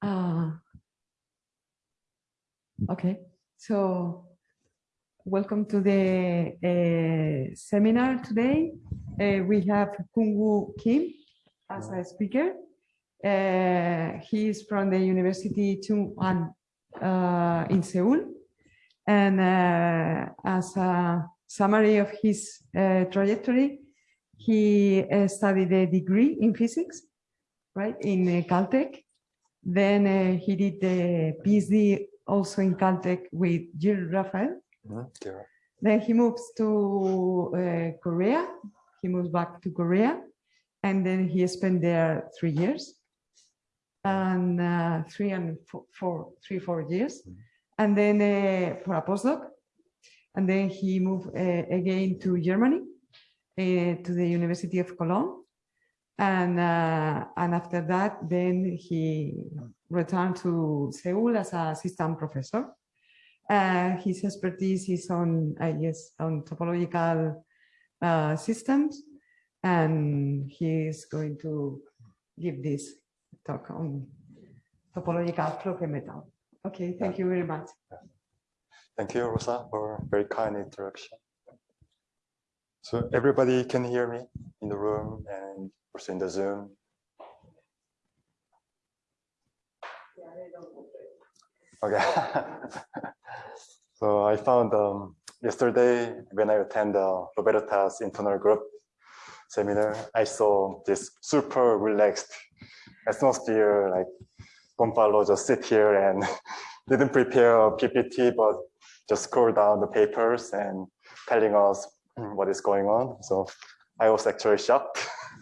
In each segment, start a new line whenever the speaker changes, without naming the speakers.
Uh, okay, so welcome to the uh, seminar today. Uh, we have Kun Kim as a speaker. Uh, he is from the University Chung-Ang uh, in Seoul. And as a summary of his trajectory, he studied a degree in physics, right, in Caltech. Then uh, he did the PhD also in Caltech with Gil Refael. Mm -hmm. Then he moves to uh, Korea. He moves back to Korea. And then he spent there three years and uh, three and four, four, three, four years. Mm -hmm. And then uh, for a postdoc. And then he moved uh, again to Germany, uh, to the University of Cologne and uh, and after that then he returned to Seoul as a assistant professor. Uh, his expertise is on I guess on topological uh, systems and he is going to give this talk on topological Floquet metal. Okay, thank you very much.
Thank you, Rosa, for very kind introduction. So everybody can hear me in the room and also in the Zoom. Okay. so I found um, yesterday when I attend the Roberta's internal group seminar, I saw this super relaxed atmosphere, like Gonzalo just sit here and didn't prepare a PPT, but just scroll down the papers and telling us what is going on. So I was actually shocked.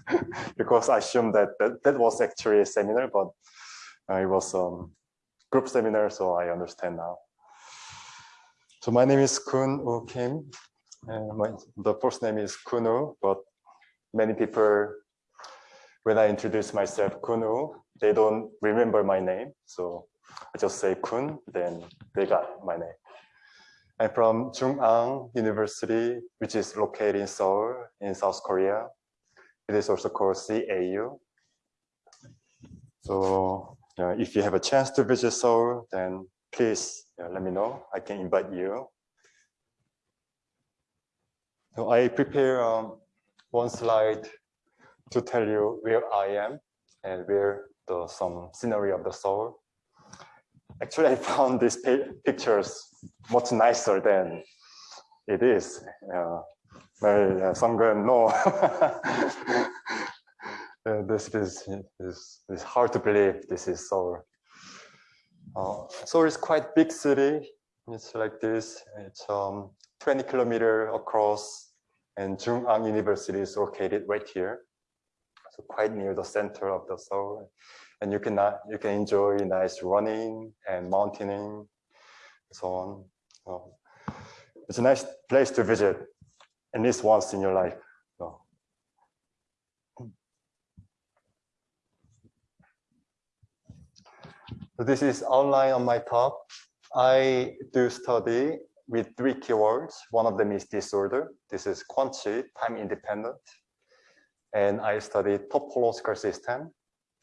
because I assumed that, that that was actually a seminar, but uh, it was a um, group seminar, so I understand now. So my name is Kun Woo Kim. and my, the first name is Kun Woo, but many people, when I introduce myself Kun Woo, they don't remember my name. So I just say Kun, then they got my name. I'm from Chung-Ang University, which is located in Seoul in South Korea. It is also called CAU. So uh, if you have a chance to visit Seoul, then please uh, let me know. I can invite you. So I prepare um, one slide to tell you where I am and where the some scenery of the Seoul. Actually, I found these pictures much nicer than it is. Uh, uh, Songren, no. uh, this is, is, is hard to believe this is Seoul. Uh, Seoul is quite big city. It's like this. It's um, 20 kilometer across and Chung-Ang University is located right here. So quite near the center of the Seoul. And you can, you can enjoy nice running and mountaineering, and so on. So it's a nice place to visit at least once in your life. So. so this is outline on my talk. I do study with three keywords. One of them is disorder. This is quantity, time independent. And I study topological system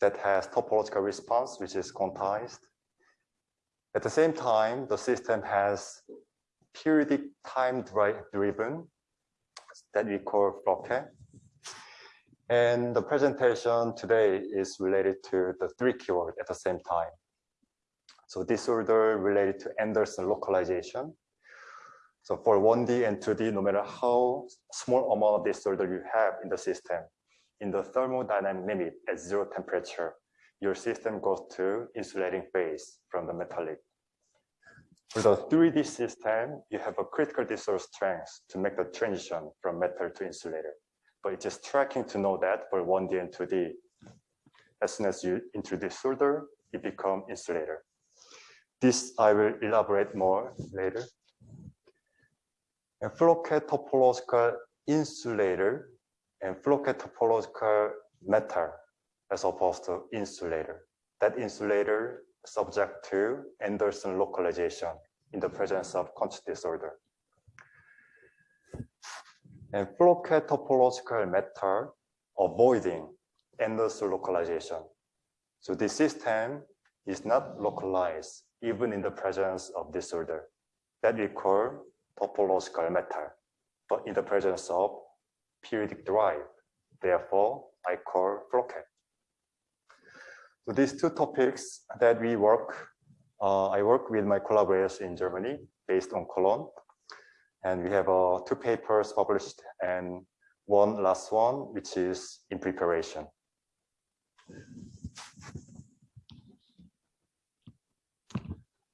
that has topological response, which is quantized. At the same time, the system has periodic time driven that we call Floquet. And the presentation today is related to the three keyword at the same time. So disorder related to Anderson localization. So for 1D and 2D, no matter how small amount of disorder you have in the system, in the thermodynamic limit at zero temperature, your system goes to insulating phase from the metallic for the 3D system, you have a critical disorder strength to make the transition from metal to insulator. But it's just tracking to know that for 1D and 2D. As soon as you introduce solder, it becomes insulator. This I will elaborate more later. And Floquet topological insulator and Floquet topological metal as opposed to insulator. That insulator subject to Anderson localization in the presence of quantity disorder. And Floquet topological metal avoiding Anderson localization. So this system is not localized even in the presence of disorder. That we call topological metal, but in the presence of periodic drive. Therefore, I call Floquet. So these two topics that we work, uh, I work with my collaborators in Germany based on Cologne. And we have uh, two papers published and one last one, which is in preparation.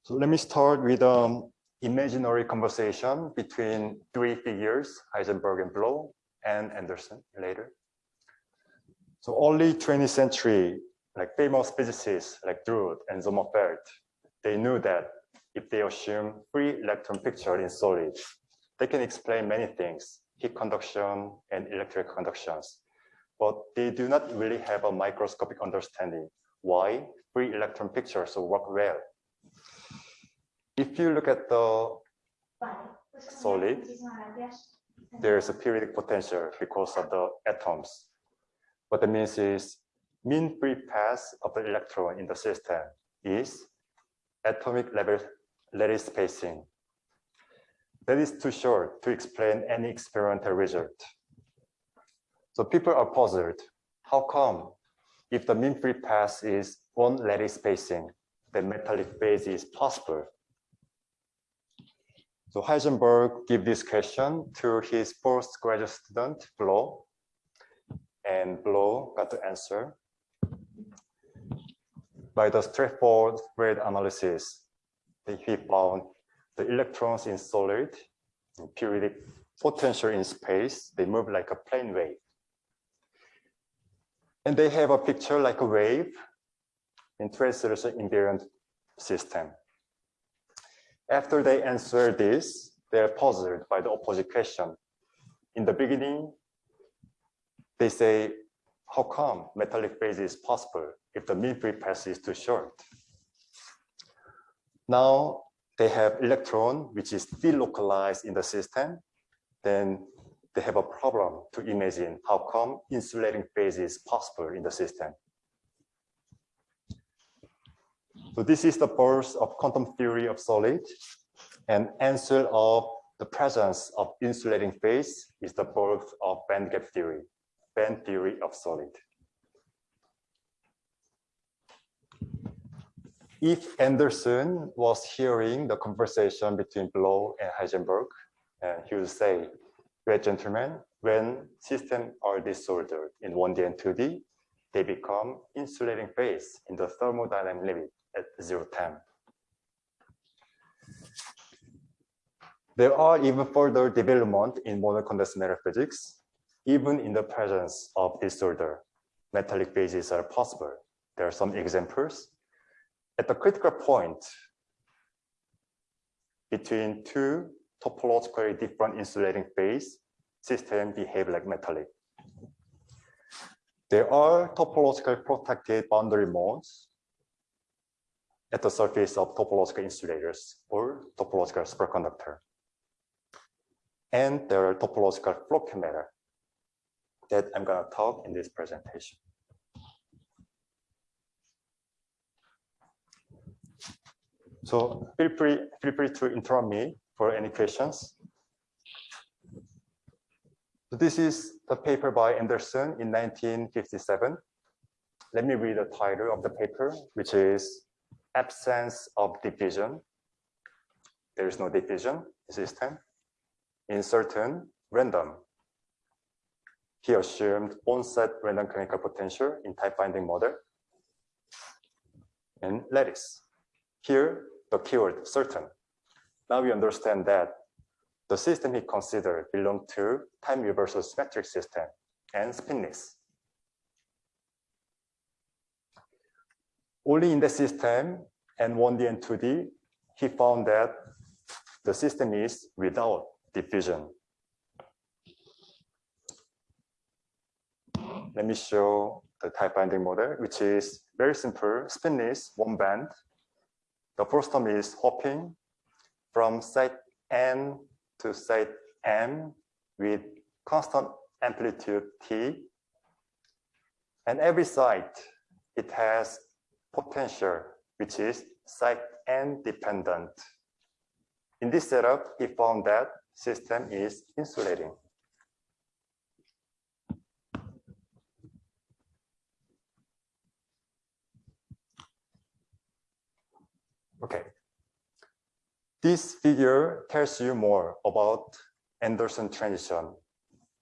So let me start with um, imaginary conversation between three figures, Heisenberg and Bloch and Anderson later. So only 20th century, like famous physicists like Drude and Sommerfeld, they knew that if they assume free electron picture in solid, they can explain many things, heat conduction and electric conductions. But they do not really have a microscopic understanding why free electron pictures work well if you look at the solid, there's a periodic potential because of the atoms. What that means is mean free path of the electron in the system is atomic level lattice spacing. That is too short to explain any experimental result. So people are puzzled. How come if the mean free path is one lattice spacing, the metallic phase is possible? So Heisenberg gave this question to his postgraduate student, Bloch, and Bloch got the answer. By the straightforward spread analysis, he found the electrons in solid in periodic potential in space, they move like a plane wave. And they have a picture like a wave in translation invariant system. After they answer this, they're puzzled by the opposite question. In the beginning, they say, how come metallic phase is possible if the mean free path is too short? Now they have electron, which is delocalized in the system, then they have a problem to imagine how come insulating phase is possible in the system. So this is the birth of quantum theory of solid. And answer of the presence of insulating phase is the birth of band gap theory, band theory of solid. If Anderson was hearing the conversation between Bloch and Heisenberg, and he would say, well, gentlemen, when systems are disordered in 1D and 2D, they become insulating phase in the thermodynamic limit at zero time. There are even further development in modern condensed matter physics, even in the presence of disorder. Metallic phases are possible. There are some examples. At the critical point between two topologically different insulating phase, systems behave like metallic. There are topologically protected boundary modes at the surface of topological insulators or topological superconductor. And there are topological Floquet matter that I'm going to talk in this presentation. So feel free, feel free to interrupt me for any questions. So this is the paper by Anderson in 1957. Let me read the title of the paper, which is absence of diffusion. There is no diffusion system in certain random. He assumed onset random canonical potential in tight binding model and lattice. Here, the keyword certain. Now we understand that the system he considered belonged to time reversal symmetric system and spinless. Only in the system and 1D and 2D, he found that the system is without diffusion. Let me show the tight binding model, which is very simple, spinless, one band. The first term is hopping from site N to site M with constant amplitude T. And every site, it has potential which is site n dependent. In this setup, he found that system is insulating. Okay. This figure tells you more about Anderson transition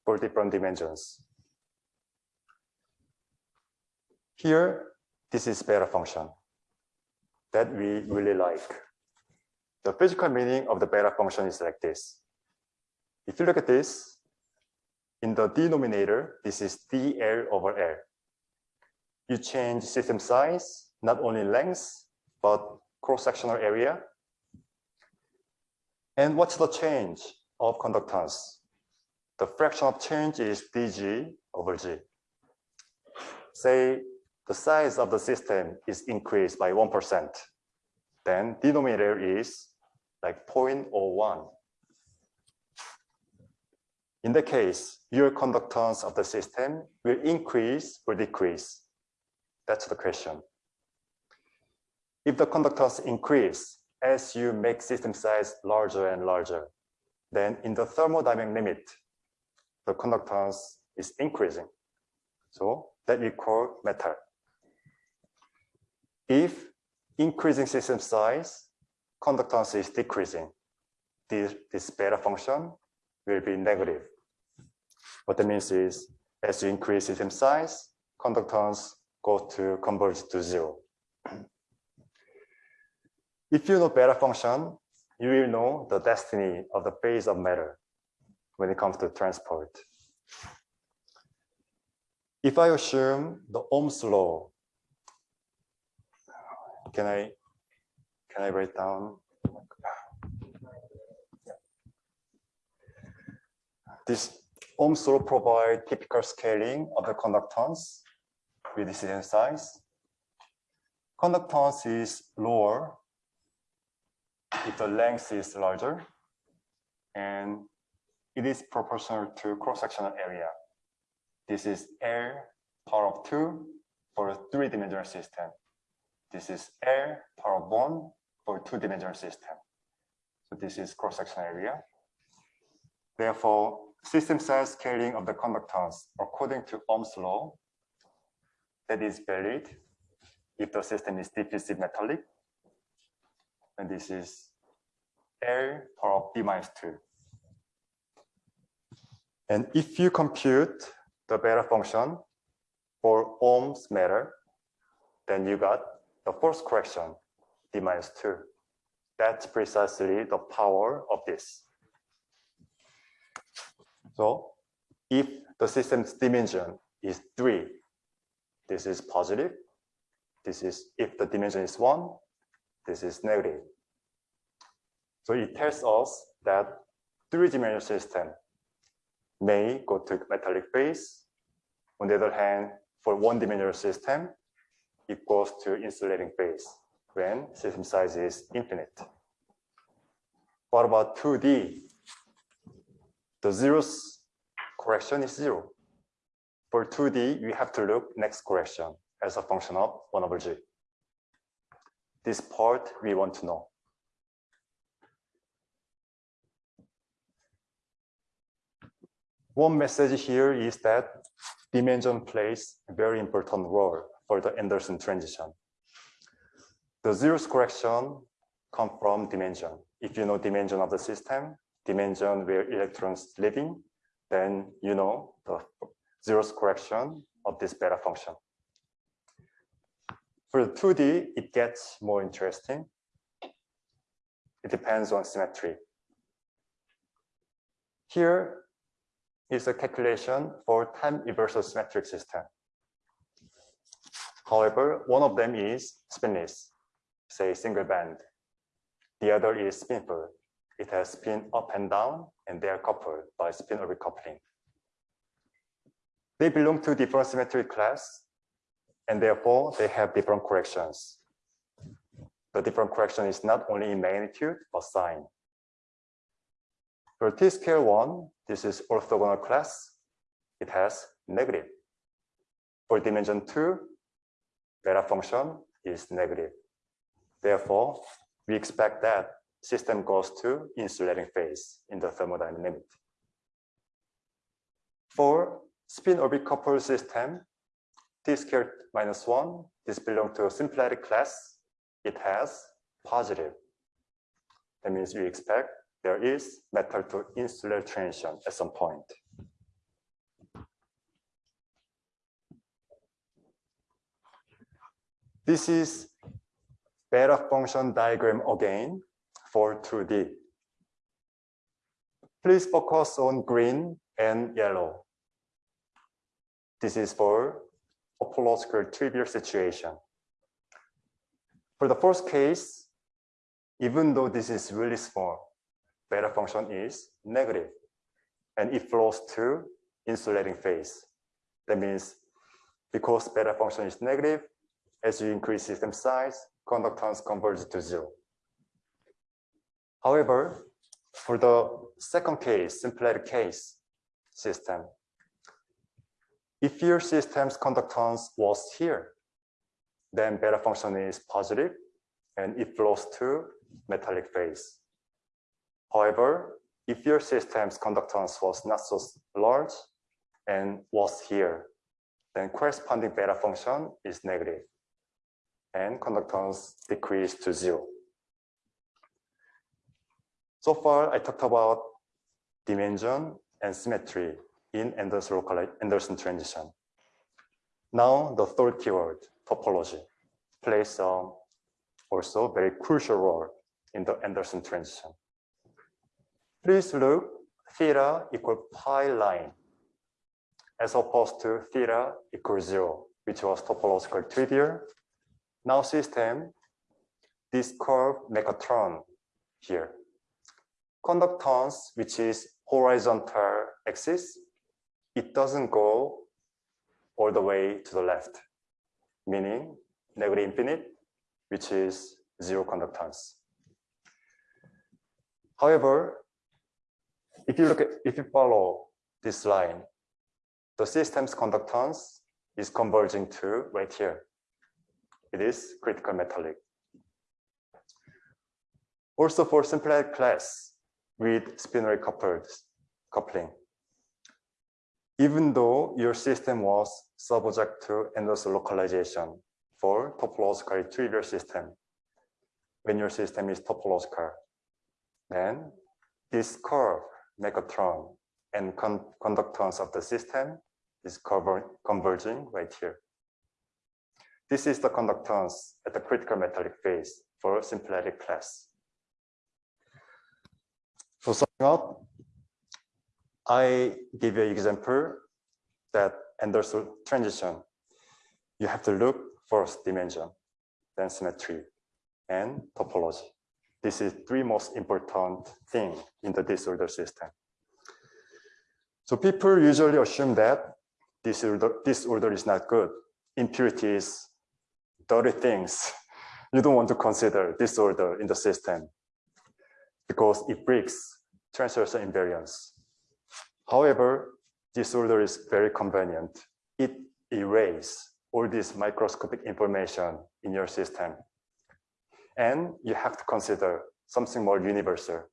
for different dimensions. Here, this is beta function that we really like. The physical meaning of the beta function is like this. If you look at this, in the denominator, this is dl over L. You change system size, not only length, but cross-sectional area. And what's the change of conductance? The fraction of change is dg over g. Say the size of the system is increased by 1%, then denominator is like 0.01. In the case, your conductance of the system will increase or decrease. That's the question. If the conductance increase as you make system size larger and larger, then in the thermodynamic limit, the conductance is increasing. So that we call metal. If increasing system size, conductance is decreasing, this, this beta function will be negative. What that means is, as you increase system size, conductance goes to converge to zero. If you know beta function, you will know the destiny of the phase of matter when it comes to transport. If I assume the Ohm's law, can I can I write down? This Ohm's law provide typical scaling of the conductance with the system size. Conductance is lower if the length is larger and it is proportional to cross-sectional area. This is L power of 2 for a three-dimensional system. This is power of 1 for two-dimensional system. So this is cross-sectional area. Therefore, system size scaling of the conductance according to Ohm's law that is valid if the system is diffusive metallic and this is L power of b minus 2. And if you compute the beta function for Ohm's matter, then you got the force correction, d minus 2. That's precisely the power of this. So if the system's dimension is 3, this is positive. This is if the dimension is 1, this is negative. So it tells us that three-dimensional system may go to metallic phase. On the other hand, for one-dimensional system, goes to insulating phase when system size is infinite. What about 2D? The zeros correction is zero. For 2D, we have to look next correction as a function of 1 over g. This part we want to know. One message here is that dimension plays a very important role for the Anderson transition. The zeros correction come from dimension. If you know dimension of the system, dimension where electrons living, then you know the zeros correction of this beta function. For the 2D, it gets more interesting. It depends on symmetry. Here is a calculation for time reversal symmetric system. However, one of them is spinless, say single band. The other is spinful. It has spin up and down, and they are coupled by spin orbit coupling. They belong to different symmetric class, and therefore they have different corrections. The different correction is not only in magnitude, but sign. For T-scale 1, this is orthogonal class. It has negative. For dimension 2, beta function is negative. Therefore, we expect that system goes to insulating phase in the thermodynamic. For spin orbit coupled system, t squared minus 1, this belongs to a symplectic class. It has positive. That means we expect there is metal to insular transition at some point. This is beta function diagram again for 2D. Please focus on green and yellow. This is for a topological trivial situation. For the first case, even though this is really small, beta function is negative and it flows to insulating phase. That means because beta function is negative, as you increase system size, conductance converges to zero. However, for the second case, symplectic case system, if your system's conductance was here, then beta function is positive and it flows to metallic phase. However, if your system's conductance was not so large and was here, then corresponding beta function is negative and conductance decrease to zero. So far, I talked about dimension and symmetry in Anderson, local, Anderson transition. Now, the third keyword, topology, plays a also very crucial role in the Anderson transition. Please look theta equal pi line as opposed to theta equals zero, which was topological trivial. Now system, this curve make a turn here. Conductance, which is horizontal axis, it doesn't go all the way to the left, meaning negative infinite, which is zero conductance. However, if you look at, if you follow this line, the system's conductance is converging to right here. It is critical metallic. Also for symplectic class with spinor coupled coupling, even though your system was subject to Anderson localization for topologically trivial system, when your system is topological, then this curve turn and con conductance of the system is converging right here. This is the conductance at the critical metallic phase for symplectic class. So summing up, I give you an example that Anderson transition. You have to look first dimension, then symmetry, and topology. This is three most important thing in the disorder system. So people usually assume that disorder, disorder is not good. Impurities, dirty things. You don't want to consider disorder in the system because it breaks transversal invariance. However, disorder is very convenient. It erases all this microscopic information in your system. And you have to consider something more universal.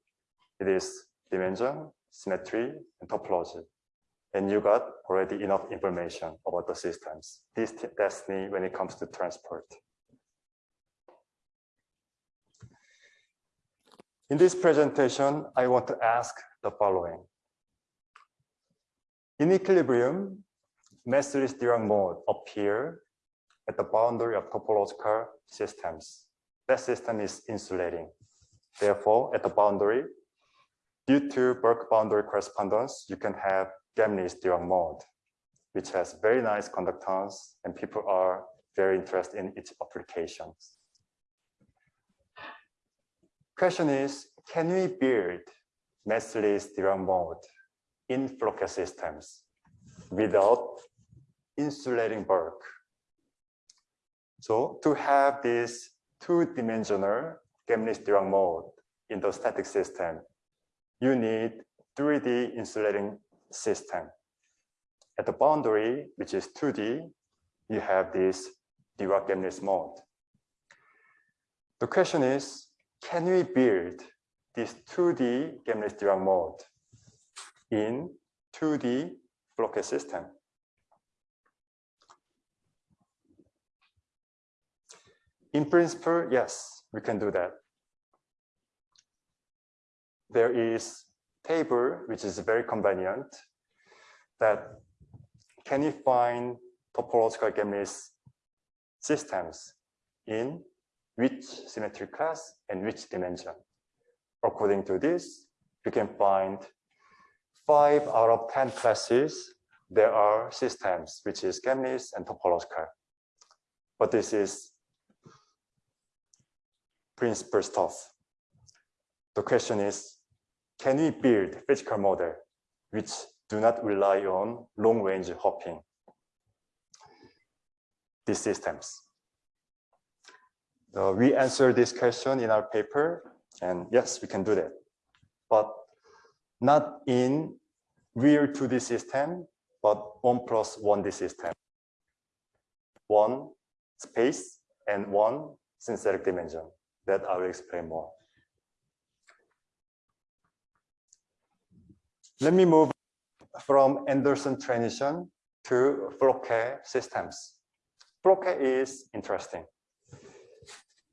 It is dimension, symmetry, and topology. And you got already enough information about the systems. This destiny when it comes to transport. In this presentation, I want to ask the following. In equilibrium, massless Dirac mode appear at the boundary of topological systems. That system is insulating. Therefore, at the boundary, due to bulk boundary correspondence, you can have Gemini's Dirac mode, which has very nice conductance and people are very interested in its applications. Question is, can we build massless Dirac mode in Floquet systems without insulating bulk? So to have this two-dimensional Gemini's Dirac mode in the static system, you need 3D insulating system. At the boundary, which is 2D, you have this Dirac Gemini's mode. The question is, can we build this 2D Gemlis-Dirac mode in 2D Floquet system? In principle, yes, we can do that. There is table, which is very convenient, that can you find topological Gemlis systems in which symmetry class and which dimension. According to this, you can find five out of 10 classes, there are systems, which is Gemlis and topological. But this is principal stuff. The question is, can we build physical model which do not rely on long range hopping? These systems. Uh, we answer this question in our paper, and yes, we can do that. But not in real 2D system, but 1 plus 1D system. One space and one synthetic dimension that I will explain more. Let me move from Anderson transition to Floquet systems. Floquet is interesting.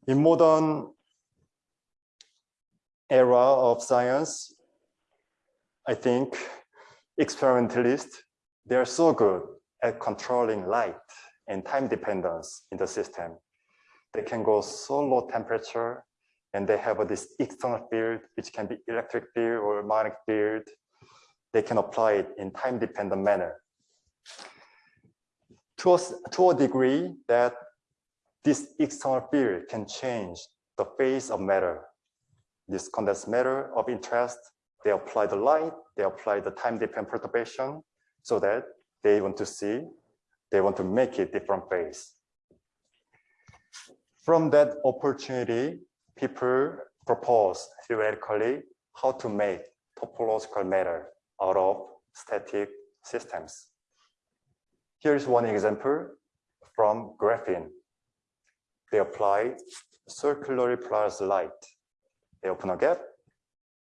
In modern era of science, I think experimentalists, they are so good at controlling light and time dependence in the system they can go so low temperature and they have this external field, which can be electric field or magnetic field. They can apply it in time dependent manner. To a, to a degree that this external field can change the phase of matter. This condensed matter of interest, they apply the light, they apply the time dependent perturbation so that they want to see, they want to make it different phase. From that opportunity, people propose theoretically how to make topological matter out of static systems. Here's one example from graphene. They apply circularly polarized light. They open a gap,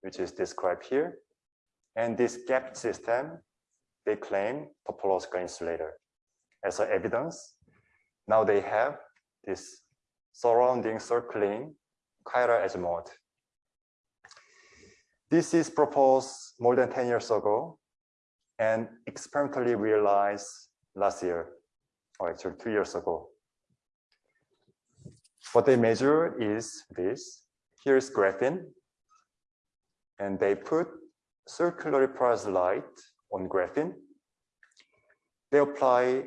which is described here. And this gap system, they claim topological insulator. As evidence, now they have this surrounding circling chiral mode. This is proposed more than 10 years ago and experimentally realized last year, or actually two years ago. What they measure is this. Here's graphene. And they put circular polarized light on graphene. They apply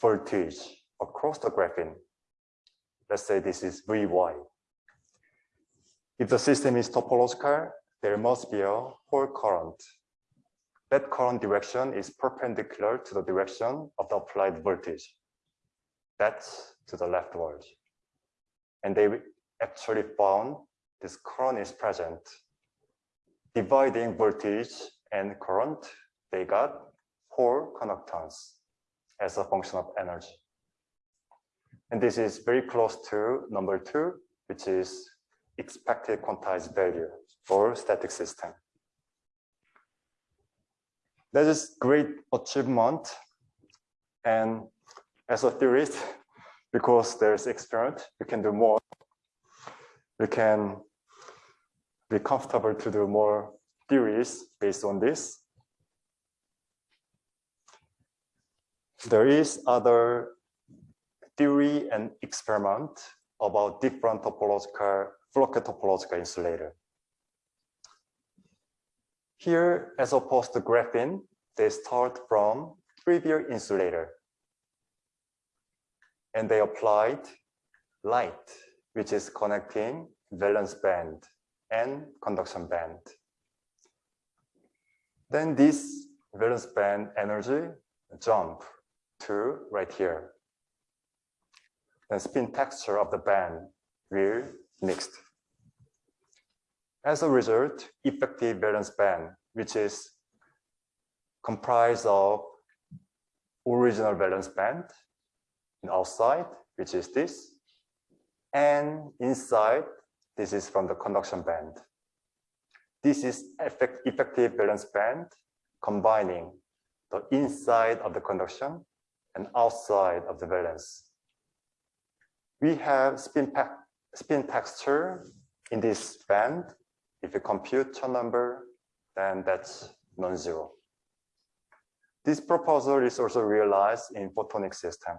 voltage across the graphene Let's say this is Vy. If the system is topological, there must be a Hall current. That current direction is perpendicular to the direction of the applied voltage. That's to the leftward. And they actually found this current is present. Dividing voltage and current, they got Hall conductance as a function of energy. And this is very close to number two, which is expected quantized value for static system. That is great achievement. And as a theorist, because there's experiment, we can do more. We can be comfortable to do more theories based on this. There is other theory and experiment about different topological, Floquet topological insulator. Here, as opposed to graphene, they start from trivial insulator. And they applied light, which is connecting valence band and conduction band. Then this valence band energy jump to right here and spin texture of the band will mixed. As a result, effective valence band, which is comprised of original valence band and outside, which is this, And inside, this is from the conduction band. This is effect, effective valence band combining the inside of the conduction and outside of the valence. We have spin, spin texture in this band. If you compute a number, then that's non-zero. This proposal is also realized in photonic system,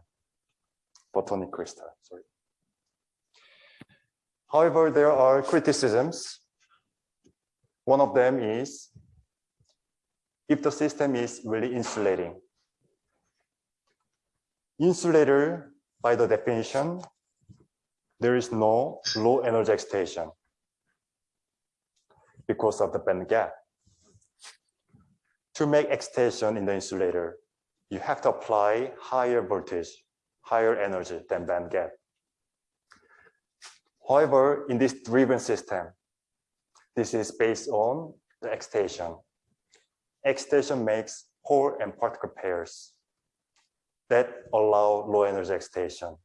photonic crystal, sorry. However, there are criticisms. One of them is if the system is really insulating. Insulator, by the definition, there is no low energy excitation because of the band gap to make excitation in the insulator, you have to apply higher voltage, higher energy than band gap. However, in this driven system, this is based on the excitation. Excitation makes hole and particle pairs that allow low energy excitation.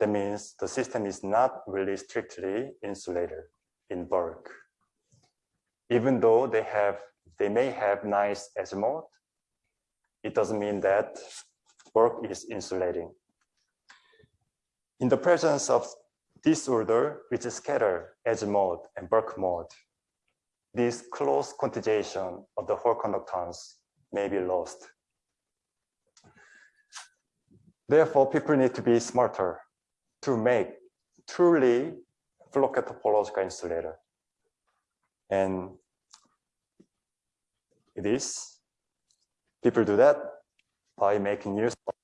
That means the system is not really strictly insulated in bulk. Even though they have they may have nice azimuth. It doesn't mean that work is insulating. In the presence of disorder, which is scatter, azimuth, and bulk mode, this close quantization of the whole conductance may be lost. Therefore, people need to be smarter to make truly Floquet topological insulator. And it is. People do that by making use of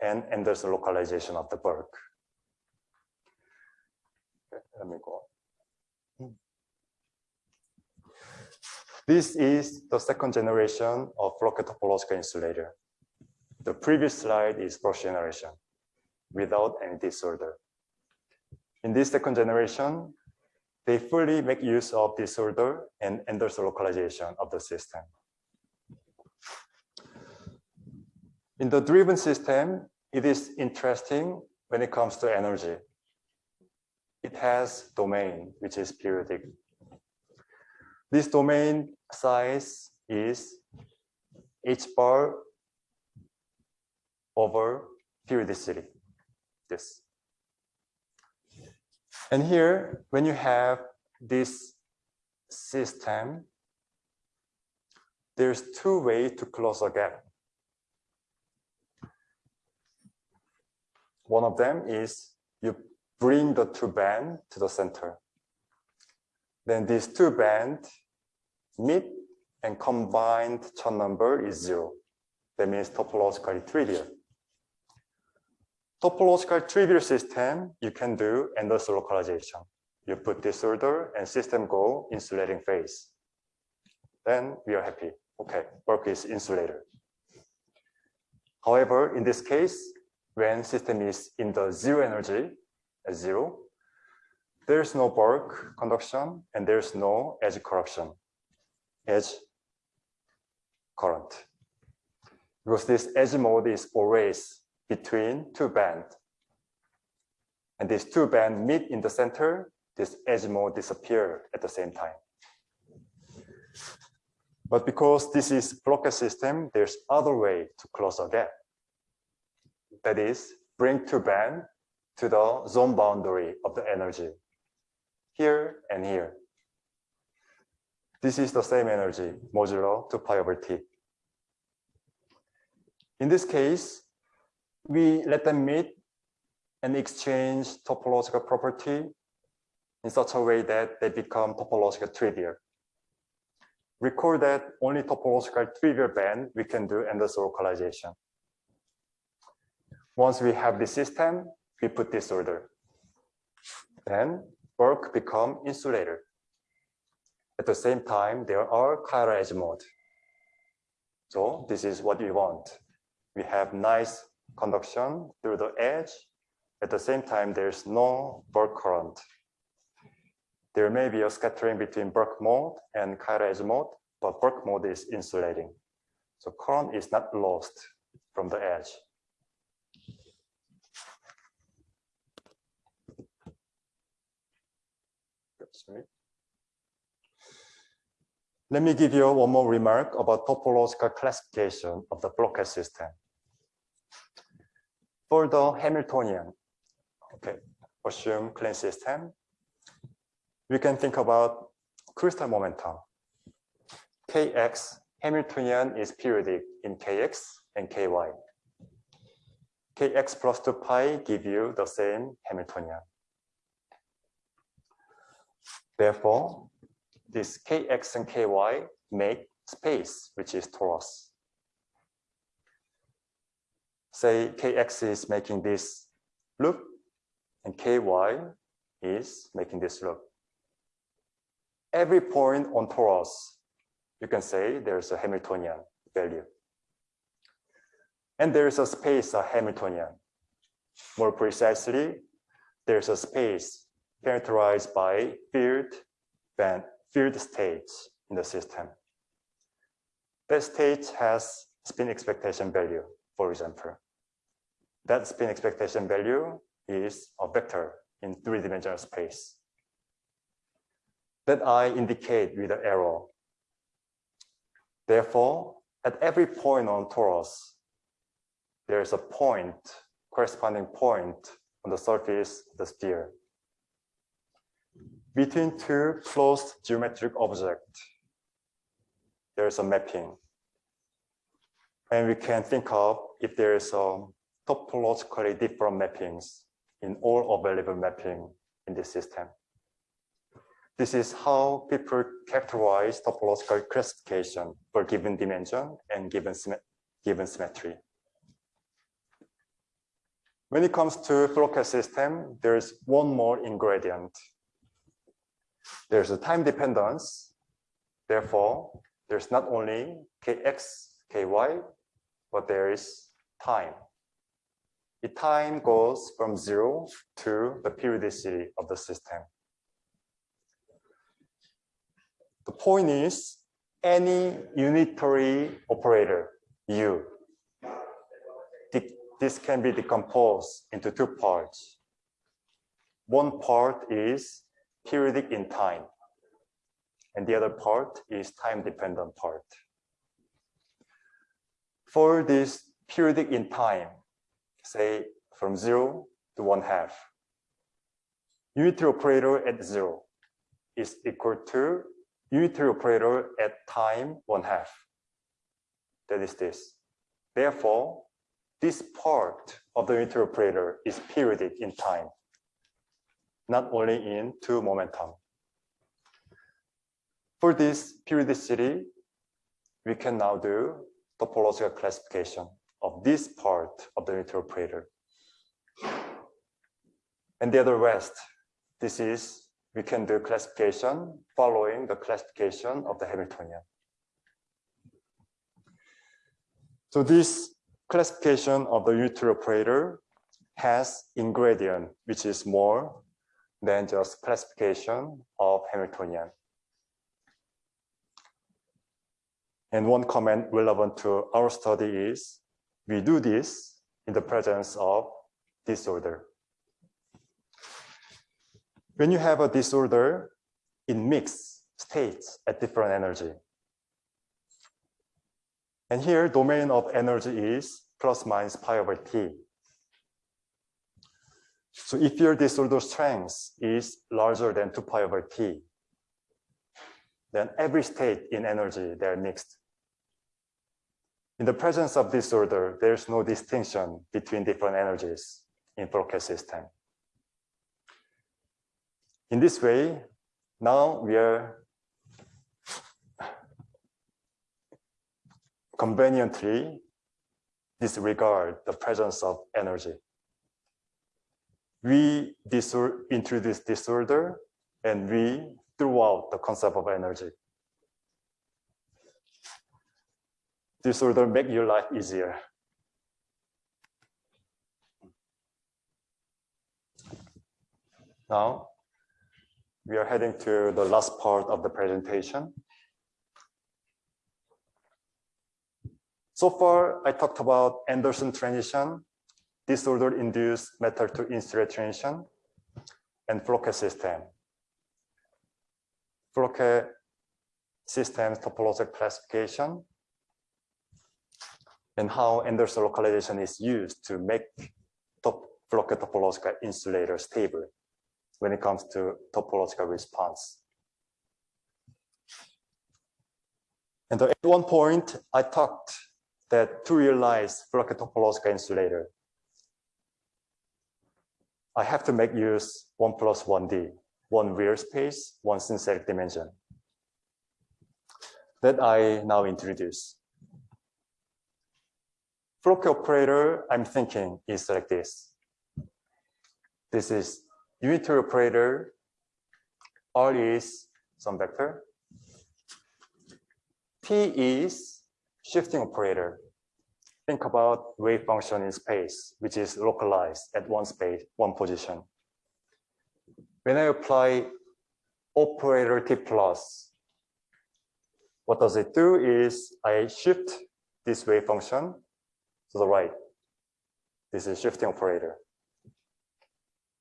and, and there's localization of the bulk. Okay, let me go on. This is the second generation of Floquet topological insulator. The previous slide is first generation without any disorder. In this second generation, they fully make use of disorder and Anderson localization of the system. In the driven system, it is interesting when it comes to energy. It has domain, which is periodic. This domain size is h bar over periodicity. This. And here, when you have this system, there's two ways to close a gap. One of them is you bring the two band to the center. Then these two band meet and combined Chern number is zero. That means topologically trivial topological trivial system, you can do Anderson localization. You put disorder and system go insulating phase. Then we are happy. Okay, work is insulator. However, in this case, when system is in the zero energy, at zero, there's no bulk conduction and there's no edge corruption, edge current. Because this edge mode is always between two bands. And these two bands meet in the center, this edge mode disappear at the same time. But because this is Floquet system, there's other way to close a gap. That is, bring two band to the zone boundary of the energy, here and here. This is the same energy, modulo 2 pi over t. In this case, we let them meet and exchange topological property in such a way that they become topological trivial. Recall that only topological trivial band we can do Anderson localization. Once we have the system, we put disorder. Then bulk become insulator. At the same time, there are chiral edge mode. So this is what we want. We have nice conduction through the edge. At the same time, there's no bulk current. There may be a scattering between bulk mode and chiral edge mode, but bulk mode is insulating. So current is not lost from the edge. Sorry. Let me give you one more remark about topological classification of the Floquet system. For the Hamiltonian, okay, assume clean system, we can think about crystal momentum. Kx Hamiltonian is periodic in Kx and Ky. Kx plus 2 pi give you the same Hamiltonian. Therefore, this Kx and Ky make space, which is torus. Say Kx is making this loop and Ky is making this loop. Every point on torus, you can say there's a Hamiltonian value. And there's a space, a Hamiltonian. More precisely, there's a space characterized by filled band, filled states in the system. That state has spin expectation value, for example. That spin expectation value is a vector in three-dimensional space that I indicate with an arrow. Therefore, at every point on torus, there is a point, corresponding point on the surface of the sphere. Between two closed geometric objects, there is a mapping. And we can think of if there is a topologically different mappings in all available mapping in the system. This is how people characterize topological classification for given dimension and given, given symmetry. When it comes to Floquet system, there's one more ingredient. There's a time dependence. Therefore, there's not only kx, ky, but there is time. The time goes from zero to the periodicity of the system. The point is any unitary operator, U, this can be decomposed into two parts. One part is periodic in time, and the other part is time-dependent part. For this periodic in time, say from zero to one half, unitary operator at zero is equal to unitary operator at time one half. That is this. Therefore, this part of the unitary operator is periodic in time, not only in two momentum. For this periodicity, we can now do topological classification of this part of the operator. And the other rest, this is, we can do classification following the classification of the Hamiltonian. So this classification of the unitary operator has ingredient, which is more than just classification of Hamiltonian. And one comment relevant to our study is, we do this in the presence of disorder. When you have a disorder, it mixes states at different energy. And here, domain of energy is plus minus pi over t. So if your disorder strength is larger than 2 pi over t, then every state in energy, they're mixed. In the presence of disorder, there's no distinction between different energies in Floquet system. In this way, now we are conveniently disregard the presence of energy. We introduce disorder and we throw out the concept of energy. Disorder make your life easier. Now, we are heading to the last part of the presentation. So far, I talked about Anderson transition, disorder-induced metal to insulet transition, and Floquet system. Floquet systems topological classification and how Anderson localization is used to make top Floquet topological insulator stable when it comes to topological response. And at one point, I talked that to realize Floquet topological insulator, I have to make use 1 plus 1D, one real space, one synthetic dimension. That I now introduce. Floquet operator I'm thinking is like this. This is unitary operator. R is some vector. T is shifting operator. Think about wave function in space, which is localized at one space, one position. When I apply operator T plus, what does it do is I shift this wave function to the right. This is shifting operator.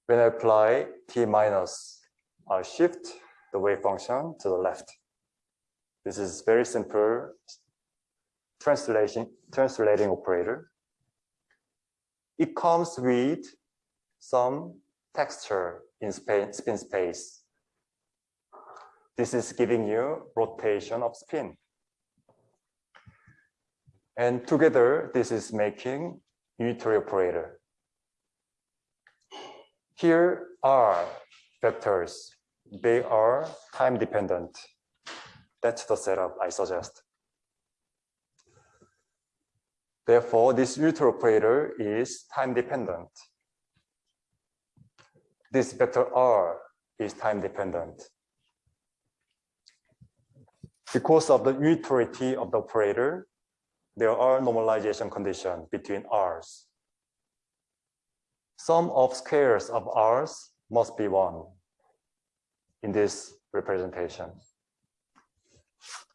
When I apply T minus, I shift the wave function to the left. This is very simple translation, translating operator. It comes with some texture in spin space. This is giving you rotation of spin. And together, this is making unitary operator. Here are vectors. They are time dependent. That's the setup I suggest. Therefore, this unitary operator is time dependent. This vector R is time dependent. Because of the unitarity of the operator, there are normalization conditions between R's. Sum of squares of R's must be one in this representation.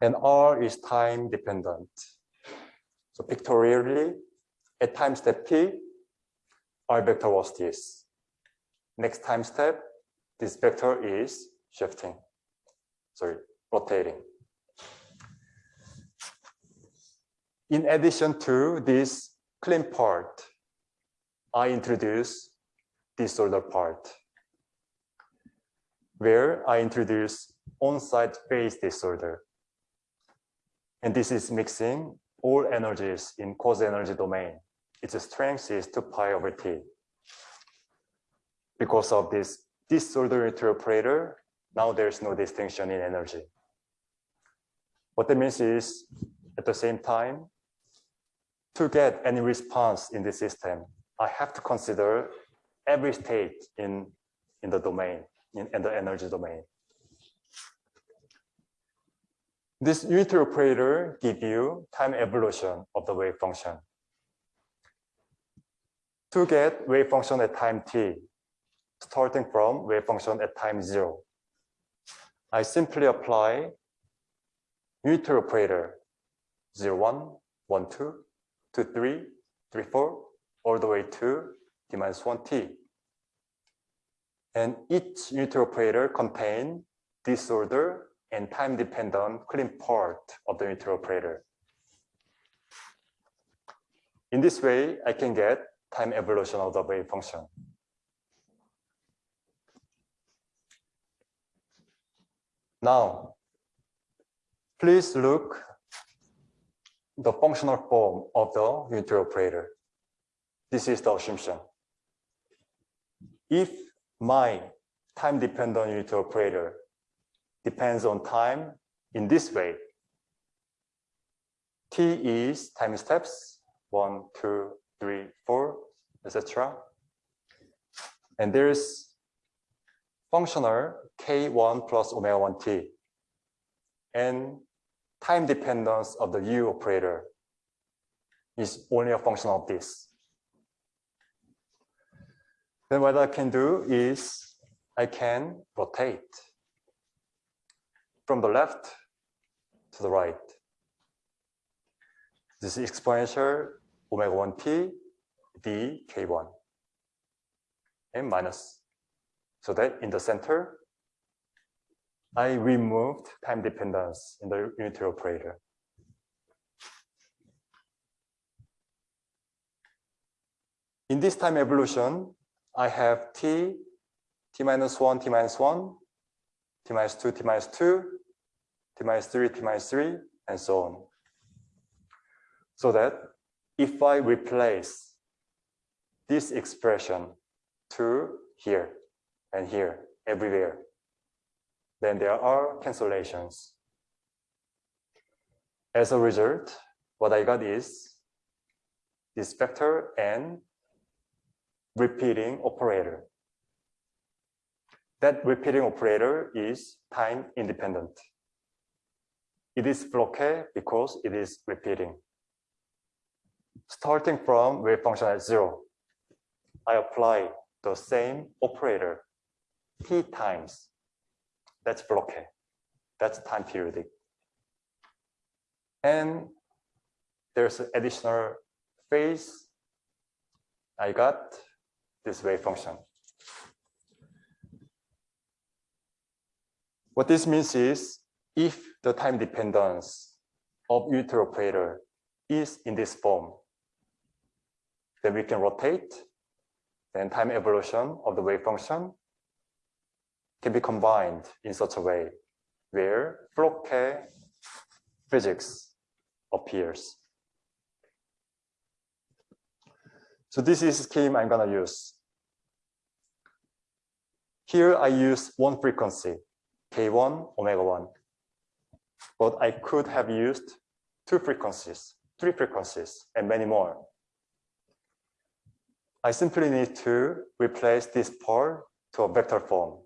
And R is time dependent. So pictorially, at time step t, R vector was this. Next time step, this vector is shifting, sorry, rotating. In addition to this clean part, I introduce disorder part, where I introduce on-site phase disorder. And this is mixing all energies in quasi energy domain. Its strength is 2 pi over t. Because of this disorder operator, now there's no distinction in energy. What that means is, at the same time, to get any response in the system, I have to consider every state in, in the domain, in, in the energy domain. This unitary operator gives you time evolution of the wave function. To get wave function at time t, starting from wave function at time zero, I simply apply unitary operator 0, 1, 1, 2, to 3, 3, 4, all the way to t minus 1 t. And each unitary operator contain disorder and time-dependent clean part of the unitary operator. In this way, I can get time evolution of the wave function. Now, please look the functional form of the unitary operator. This is the assumption. If my time-dependent unitary operator depends on time in this way, t is time steps, one, two, three, four, etc. And there's functional k1 plus omega 1t. And time dependence of the U operator is only a function of this. Then what I can do is I can rotate from the left to the right. This is exponential omega 1t d k1 and minus. So that in the center, I removed time dependence in the unitary operator. In this time evolution, I have t, t minus 1, t minus 1, t minus 2, t minus 2, t minus 3, t minus 3, and so on. So that if I replace this expression to here and here, everywhere, then there are cancellations. As a result, what I got is this vector and repeating operator. That repeating operator is time independent. It is Floquet because it is repeating. Starting from wave function at zero, I apply the same operator t times. That's Floquet. That's time periodic. And there's an additional phase. I got this wave function. What this means is if the time dependence of unitary operator is in this form, then we can rotate, then time evolution of the wave function can be combined in such a way where Floquet physics appears. So this is scheme I'm gonna use. Here I use one frequency, K1, omega 1. But I could have used two frequencies, three frequencies, and many more. I simply need to replace this part to a vector form,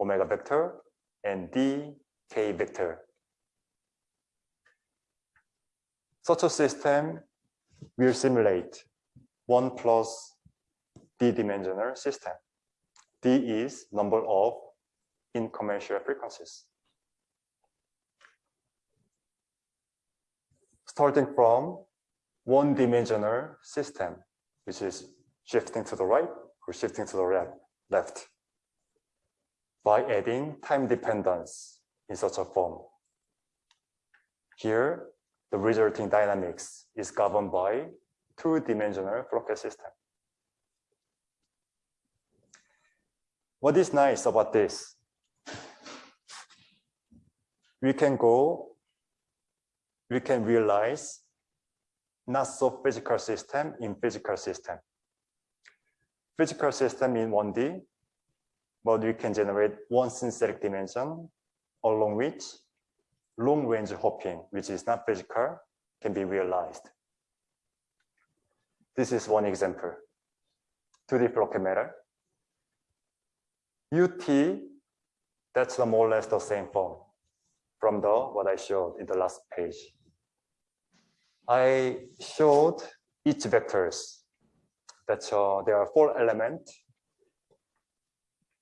omega vector and dk vector. Such a system will simulate 1 plus d-dimensional system. d is number of incommensurate frequencies. Starting from one-dimensional system, which is shifting to the right or shifting to the left by adding time dependence in such a form. Here, the resulting dynamics is governed by two-dimensional Floquet system. What is nice about this? We can go, we can realize not so physical system in physical system. Physical system in 1D, but we can generate one synthetic dimension along which long range hopping, which is not physical, can be realized. This is one example. 2D Floquet matter. UT, that's the more or less the same form from the what I showed in the last page. I showed each vectors. That uh, there are four elements.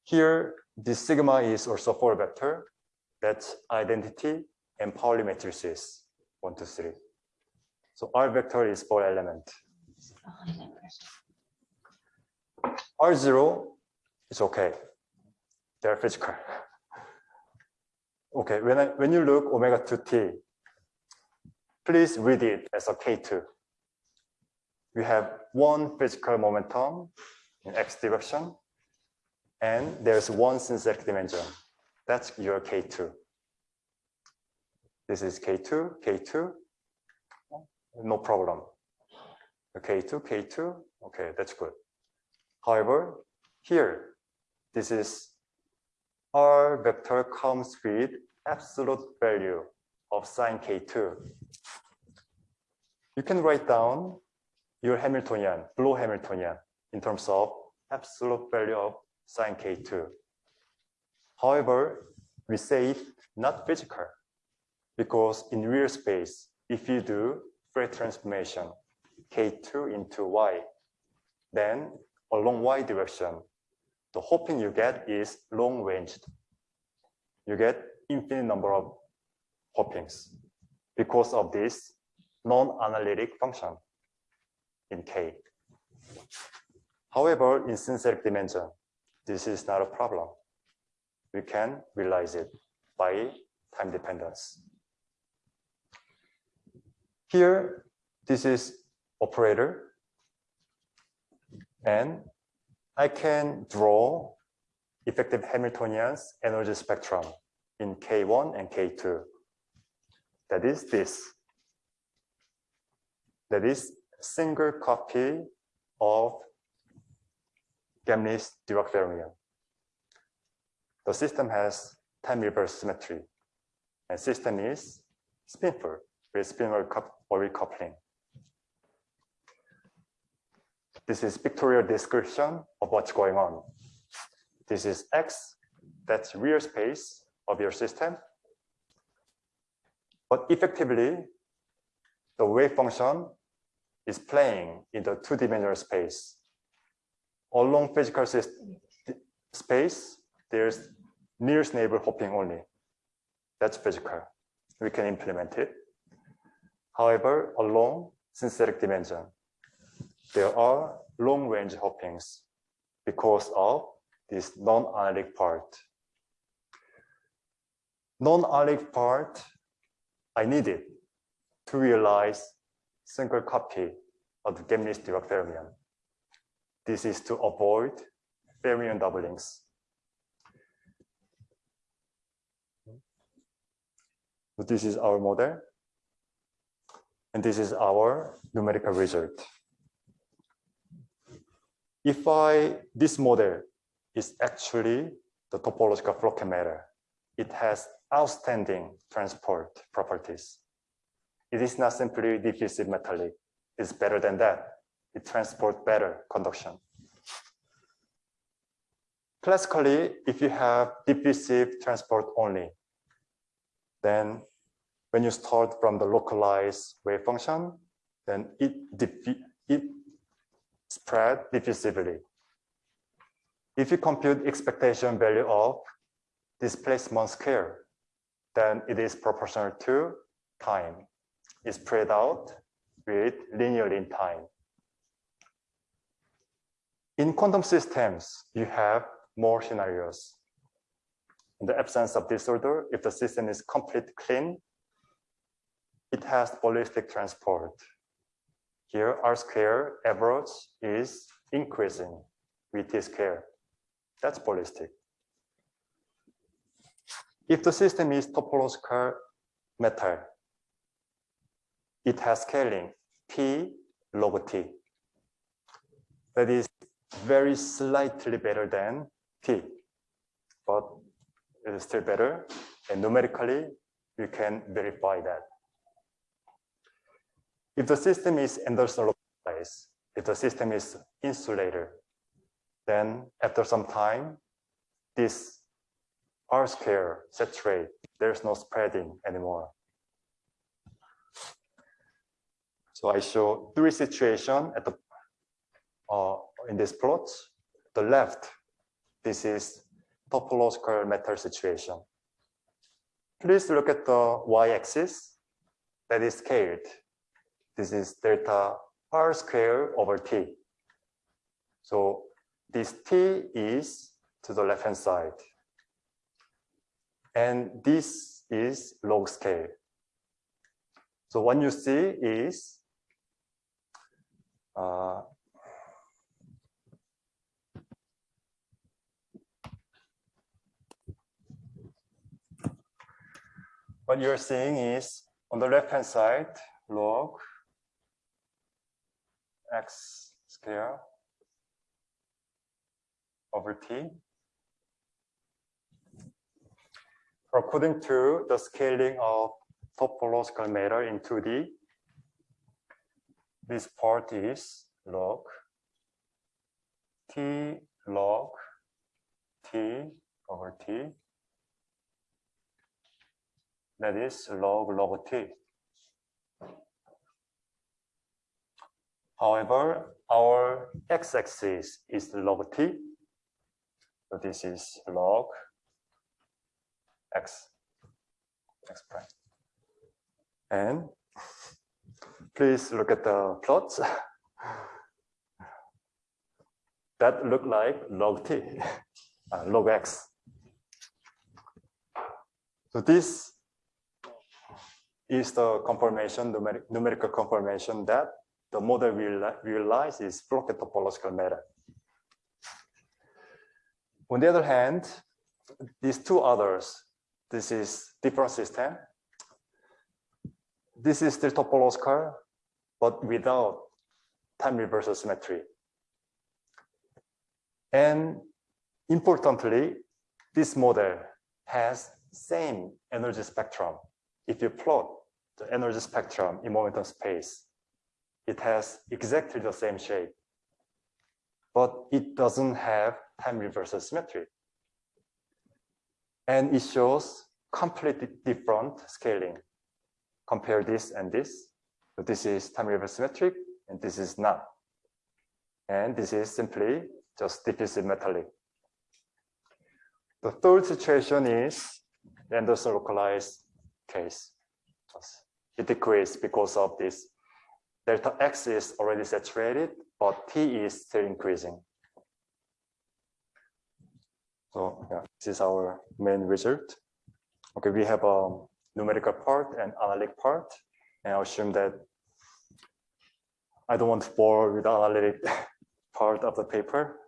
Here, the sigma is also four vector. That's identity and Pauli matrices, one, two, three. So R vector is four element. R0 is okay. They're physical. Okay, when, I, when you look omega 2t, please read it as a K2. We have one physical momentum in x direction, and there's one synthetic dimension. That's your K2. This is K2, K2, no problem. K2, K2, okay, that's good. However, here, this is R vector comes with absolute value of sine K2. You can write down your Hamiltonian, Bloch Hamiltonian, in terms of absolute value of sine K2. However, we say it not physical because in real space, if you do Fourier transformation, k2 into y, then along y direction, the hopping you get is long ranged. You get infinite number of hoppings because of this non-analytic function in K. However, in synthetic dimension, this is not a problem. We can realize it by time dependence. Here, this is operator. And I can draw effective Hamiltonian's energy spectrum in K1 and K2. That is this. That is single copy of Gemini's Dirac fermion. The system has time reverse symmetry, and system is spinful with spinor orbit coupling. This is pictorial description of what's going on. This is X, that's real space of your system. But effectively, the wave function is playing in the two-dimensional space. Along physical space, there's nearest neighbor hopping only. That's physical. We can implement it. However, along synthetic dimension, there are long-range hoppings because of this non-analytic part. Non-analytic part, I needed to realize single copy of the Gemini's Dirac fermion. This is to avoid fermion doublings. So this is our model. And this is our numerical result. If I, this model is actually the topological Floquet matter. It has outstanding transport properties. It is not simply diffusive metallic. It's better than that. It transports better conduction. Classically, if you have diffusive transport only, then when you start from the localized wave function, then it, it spread diffusively. If you compute expectation value of displacement square, then it is proportional to time. It's spread out with linearly in time. In quantum systems, you have more scenarios. In the absence of disorder, if the system is completely clean, it has ballistic transport. Here, R square average is increasing with T square. That's ballistic. If the system is topological metal, it has scaling P log T. That is very slightly better than T, but it is still better. And numerically, you can verify that. If the system is Anderson if the system is insulator, then after some time, this R square saturate, there's no spreading anymore. So I show three situations at the uh, in this plot. The left, this is topological metal situation. Please look at the y-axis that is scaled. This is delta r square over t. So this t is to the left hand side. And this is log scale. So what you see is uh, what you're seeing is on the left hand side log x square over t. According to the scaling of topological matter in 2D, this part is log t log t over t. That is log log t. However, our x-axis is log t, so this is log x, x prime. And please look at the plots. that look like log t, uh, log x. So this is the confirmation, numeric, numerical confirmation that the model we reali- realize is Floquet topological metal. On the other hand, these two others, this is different system. This is still topological, but without time reversal symmetry. And importantly, this model has same energy spectrum. If you plot the energy spectrum in momentum space, it has exactly the same shape, but it doesn't have time reversal symmetry. And it shows completely different scaling. Compare this and this. So this is time reversal symmetric, and this is not. And this is simply just diffusive metallic. The third situation is the Anderson localized case. It decreased because of this. Delta X is already saturated, but T is still increasing. So yeah, this is our main result. Okay, we have a numerical part and analytic part, and I assume that I don't want to bore with the analytic part of the paper.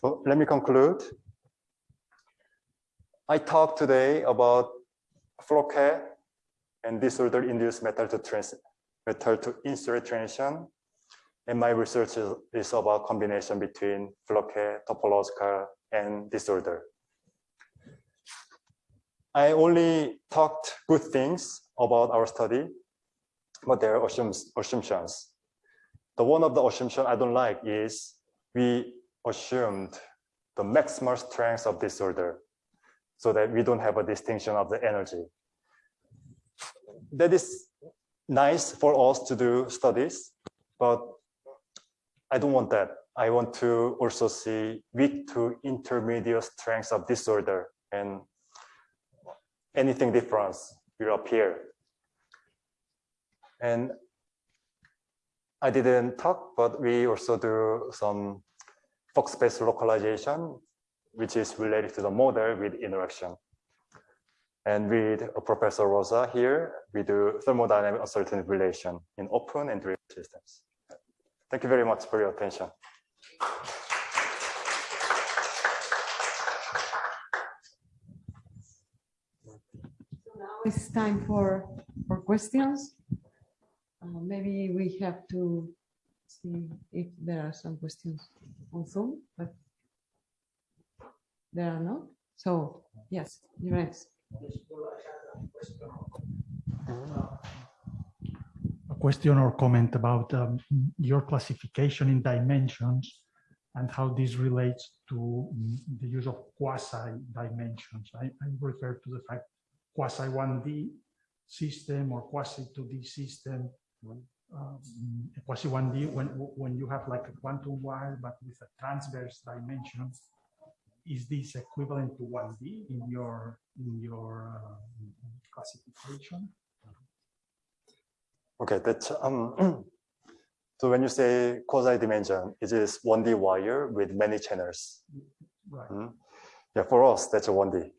So let me conclude. I talked today about Floquet and disorder induced metal to trans metal to transition. And my research is, is about combination between Floquet, topological, and disorder. I only talked good things about our study, but there are assumptions. The one of the assumption I don't like is we assumed the maximal strength of disorder so that we don't have a distinction of the energy. That is nice for us to do studies, but I don't want that. I want to also see weak to intermediate strengths of disorder and anything different will appear. And I didn't talk, but we also do some Fock space localization, which is related to the model with interaction. And with Professor Rosa here, we do thermodynamic uncertainty relation in open and real systems. Thank you very much for your attention.
So now it's time for, for questions. Uh, maybe we have to see if there are some questions on Zoom, but there are not. So, yes, you're next.
a question or comment about um, your classification in dimensions and how this relates to mm, the use of quasi dimensions. I, I refer to the fact quasi 1D system or quasi 2D system. Um, quasi 1D when when you have like a quantum wire but with a transverse dimension, is this equivalent to 1D in your in your uh, classification?
Okay, that's um. so when you say quasi dimension, it is 1D wire with many channels.
Right.
Mhm. Yeah, for us, that's a 1D.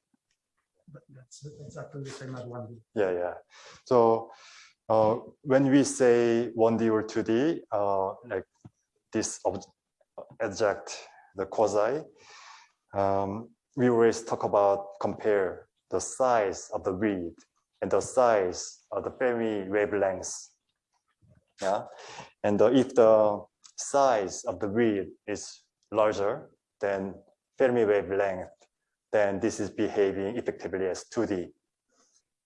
But that's exactly the same as 1D.
Yeah, yeah. So uh, when we say 1D or 2D, uh, like this ob- object, the quasi, um, we always talk about compare the size of the reed and the size of the Fermi wavelengths. Yeah, and uh, if the size of the reed is larger than Fermi wavelength, then this is behaving effectively as 2D.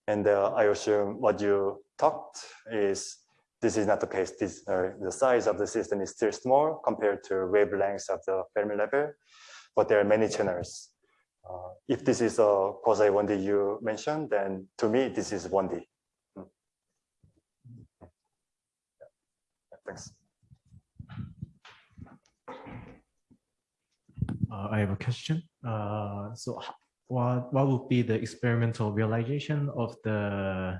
And uh, I assume what you talked is this is not the case. This, uh, the size of the system is still small compared to wavelengths of the Fermi level, but there are many channels. Uh, if this is a quasi 1D you mentioned, then to me, this is 1D. Mm. Yeah, Thanks.
Uh, I have a question. Uh, so what, what would be the experimental realization of the,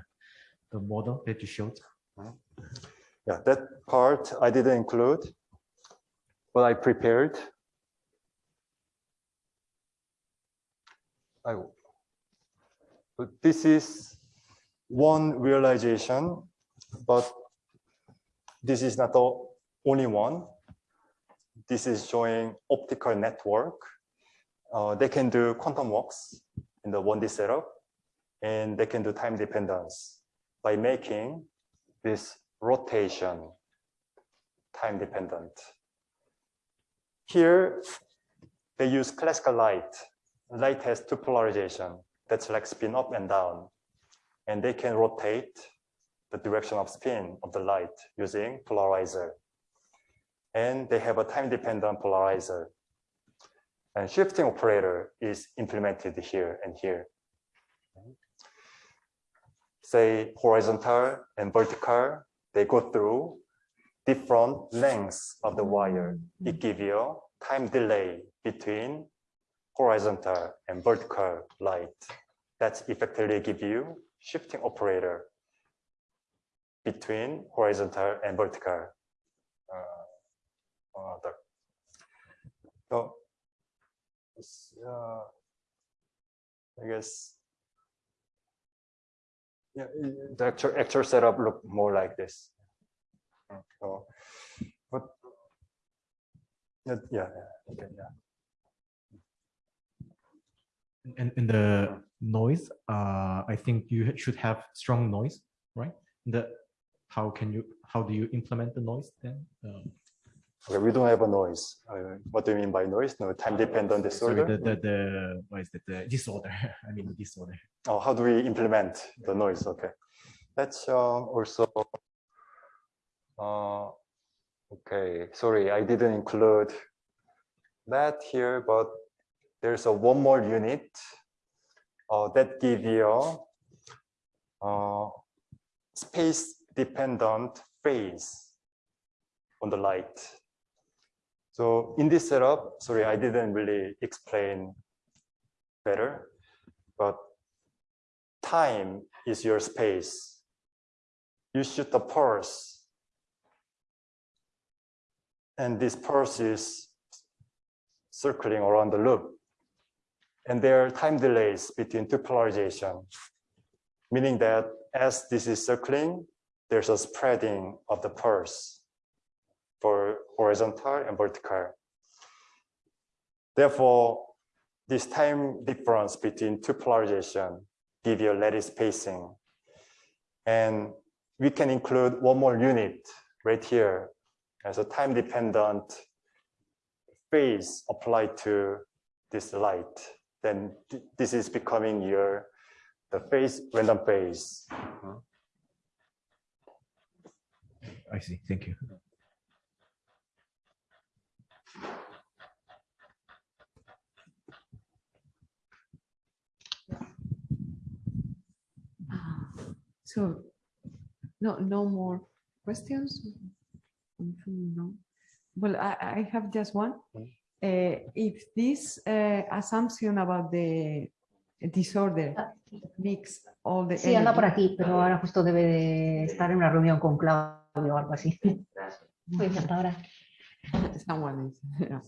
the model that you showed?
Yeah, that part I didn't include, but I prepared. I. But this is one realization, but this is not the only one. This is showing optical network. Uh, they can do quantum walks in the 1D setup, and they can do time dependence by making this rotation time dependent. Here, they use classical light Light has two polarization. That's like spin up and down. And they can rotate the direction of spin of the light using polarizer. And they have a time dependent polarizer. And shifting operator is implemented here and here. Say horizontal and vertical, they go through different lengths of the wire. It gives you time delay between horizontal and vertical light. that effectively give you shifting operator between horizontal and vertical. Uh, other. So, uh, I guess, yeah, the actual, actual setup look more like this. So, but yeah, yeah, okay, yeah.
And in the noise, uh, I think you should have strong noise, right? The how can you how do you implement the noise then? Um,
Okay, we don't have a noise. Uh, what do you mean by noise? No time dependent
sorry,
disorder.
the, the the what is it? The disorder. I mean the disorder.
Oh, how do we implement the noise? Okay, that's uh, also. Uh, okay, sorry, I didn't include that here, but there's a one more unit uh, that give you uh, space dependent phase on the light. So in this setup, sorry, I didn't really explain better, but time is your space. You shoot the pulse. And this pulse is circling around the loop. And there are time delays between two polarization, meaning that as this is circling, there's a spreading of the pulse for horizontal and vertical. Therefore, this time difference between two polarization give you lattice spacing. And we can include one more unit right here as a time dependent phase applied to this light. Then th- this is becoming your the phase random phase.
I see. Thank you.
Ah, So, no, no more questions? No. Well, I, I have just one.
Mm.
Uh, if this uh, assumption about the disorder
Ah,
mix all the
Sí, anda por aquí, pero ahora justo debe de estar en una reunión con Claudio o algo así. Pues hasta ahora.
Someone is, yeah.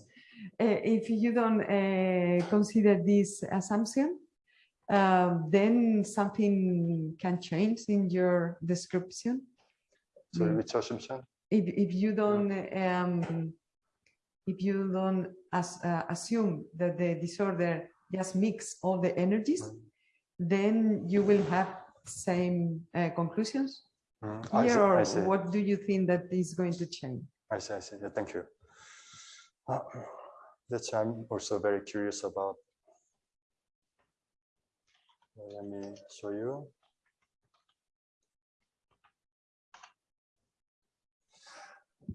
Uh, if you don't uh, consider this assumption, uh, then something can change in your description.
Sorry,
Mm.
which assumption?
If, if you don't, um, if you don't as, uh, assume that the disorder just mix all the energies, then you will have same uh, conclusions
Mm, I see,
or what do you think that is going to change?
I see, I see. Yeah, thank you. Uh, That's I'm also very curious about. Let me show you.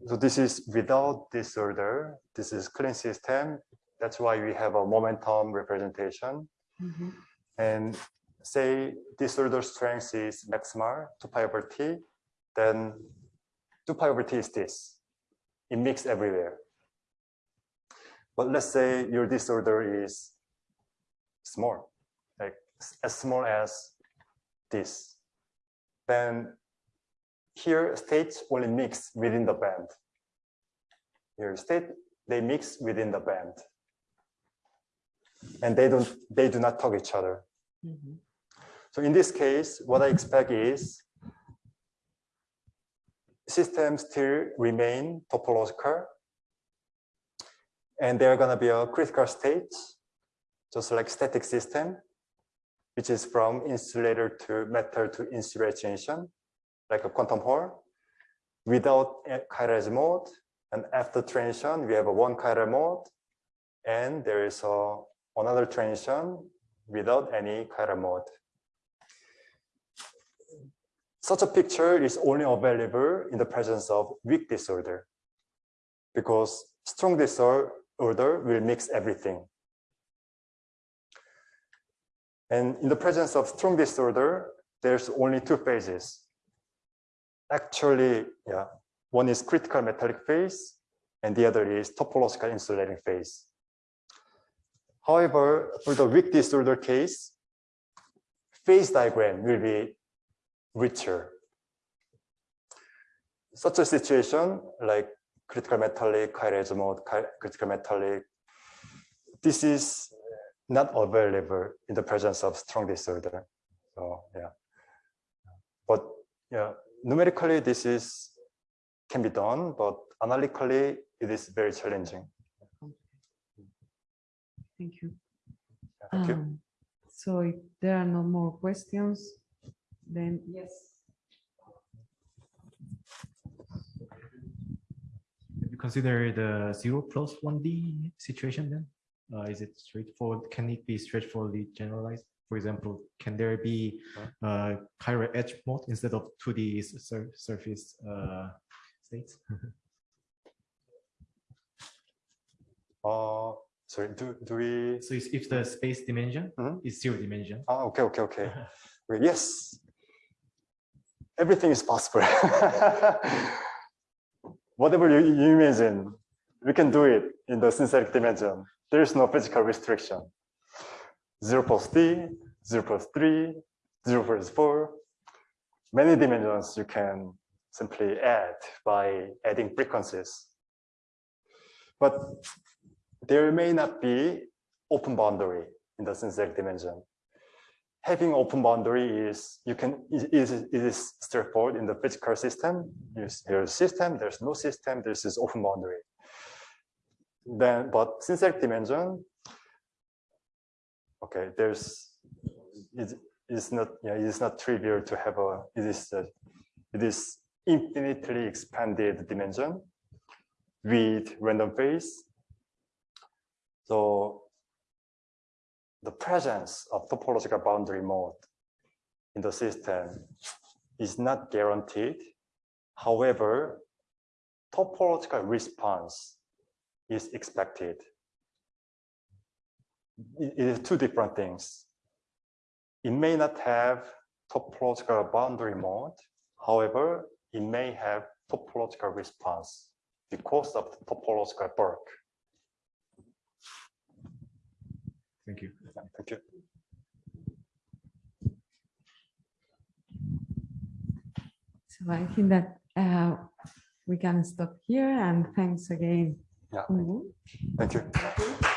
So this is without disorder. This is clean system. That's why we have a momentum representation.
Mhm.
And say disorder strength is maximal, 2 pi over t, then 2 pi over t is this. It mixed everywhere. But let's say your disorder is small, like as small as this. Then here states only mix within the band. Here state, they mix within the band. and they don't they do not talk each other.
Mhm.
So in this case, what I expect is systems still remain topological and there are going to be a critical state, just like static system, which is from insulator to metal to insulator transition, like a quantum Hall, without a chiral mode. And after transition, we have a one chiral mode, and there is a, another transition without any chiral mode. Such a picture is only available in the presence of weak disorder because strong disorder will mix everything. And in the presence of strong disorder, there's only two phases. Actually, yeah, one is critical metallic phase and the other is topological insulating phase. However, for the weak disorder case, phase diagram will be richer. Such a situation like critical metallic, chiral mode, critical metallic, this is not available in the presence of strong disorder. So yeah, but yeah, numerically this is can be done, but analytically it is very challenging.
Thank you.
Yeah, Thank you.
Um, So if there are no more questions, then yes.
Have you consider the zero plus one D situation then? Uh, is it straightforward? Can it be straightforwardly generalized? For example, can there be uh, chiral edge mode instead of 2D sur surface uh, states?
Uh, sorry, do, do we?
So if if the space dimension
Mhm.
is zero dimension,
Ah, okay, okay, okay. Well, yes, everything is possible. Whatever you, you imagine, we can do it in the synthetic dimension. There is no physical restriction. Zero plus D, zero plus three, zero plus four. Many dimensions you can simply add by adding frequencies. But there may not be open boundary in the synthetic dimension having open boundary is you can is it is straightforward in the physical system. There's, system, there's no system, this open boundary. Then, but synthetic dimension, okay, there's it is not yeah, it is not trivial to have a it is a, it is infinitely expanded dimension with random phase. So the presence of topological boundary mode in the system is not guaranteed. However, topological response is expected. It it is two different things. It may not have topological boundary mode. However, it may have topological response because of the topological bulk.
thank you.
Thank you.
So I think that uh, we can stop here and thanks again.
Yeah.
Kun Woo.
Thank you.